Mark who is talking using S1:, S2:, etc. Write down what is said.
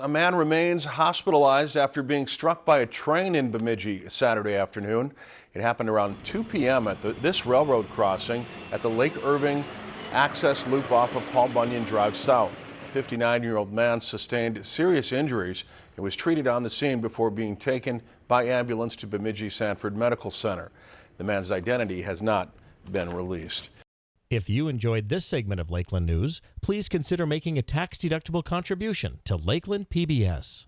S1: A man remains hospitalized after being struck by a train in Bemidji Saturday afternoon. It happened around 2 p.m. at the, this railroad crossing at the Lake Irving access loop off of Paul Bunyan Drive South. A 59-year-old man sustained serious injuries and was treated on the scene before being taken by ambulance to Bemidji Sanford Medical Center. The man's identity has not been released.
S2: If you enjoyed this segment of Lakeland News, please consider making a tax-deductible contribution to Lakeland PBS.